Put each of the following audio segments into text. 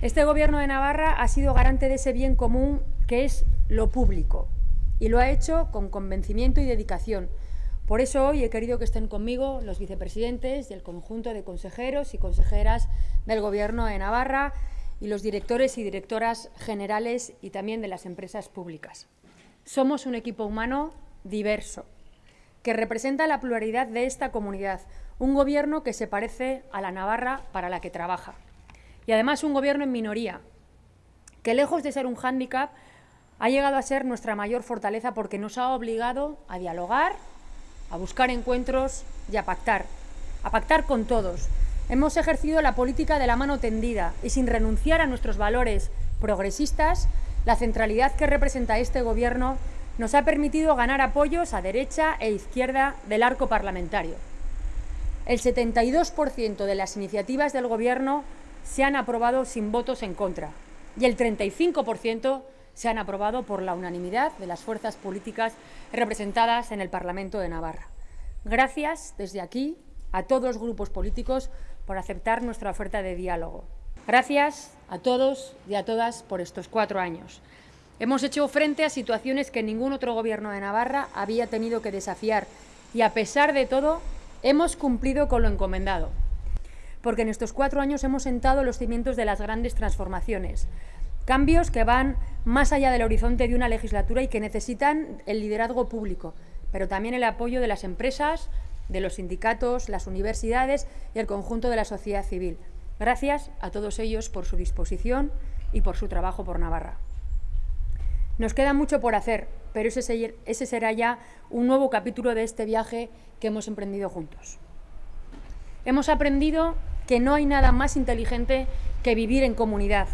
Este Gobierno de Navarra ha sido garante de ese bien común que es lo público y lo ha hecho con convencimiento y dedicación. Por eso hoy he querido que estén conmigo los vicepresidentes y el conjunto de consejeros y consejeras del Gobierno de Navarra y los directores y directoras generales y también de las empresas públicas. Somos un equipo humano diverso, que representa la pluralidad de esta comunidad, un gobierno que se parece a la Navarra para la que trabaja. Y además un gobierno en minoría, que lejos de ser un hándicap, ha llegado a ser nuestra mayor fortaleza porque nos ha obligado a dialogar, a buscar encuentros y a pactar, a pactar con todos. Hemos ejercido la política de la mano tendida y sin renunciar a nuestros valores progresistas, la centralidad que representa este Gobierno nos ha permitido ganar apoyos a derecha e izquierda del arco parlamentario. El 72% de las iniciativas del Gobierno se han aprobado sin votos en contra y el 35% se han aprobado por la unanimidad de las fuerzas políticas representadas en el Parlamento de Navarra. Gracias desde aquí a todos los grupos políticos por aceptar nuestra oferta de diálogo. Gracias a todos y a todas por estos cuatro años. Hemos hecho frente a situaciones que ningún otro gobierno de Navarra había tenido que desafiar y, a pesar de todo, hemos cumplido con lo encomendado. Porque en estos cuatro años hemos sentado los cimientos de las grandes transformaciones, cambios que van más allá del horizonte de una legislatura y que necesitan el liderazgo público, pero también el apoyo de las empresas, de los sindicatos, las universidades y el conjunto de la sociedad civil. Gracias a todos ellos por su disposición y por su trabajo por Navarra. Nos queda mucho por hacer, pero ese, será ya un nuevo capítulo de este viaje que hemos emprendido juntos. Hemos aprendido que no hay nada más inteligente que vivir en comunidad.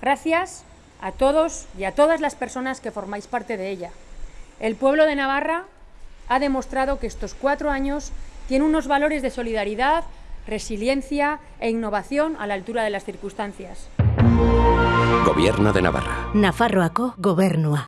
Gracias a todos y a todas las personas que formáis parte de ella. El pueblo de Navarra ha demostrado que estos cuatro años tiene unos valores de solidaridad, resiliencia e innovación a la altura de las circunstancias. Gobierno de Navarra. Nafarroako gobernua.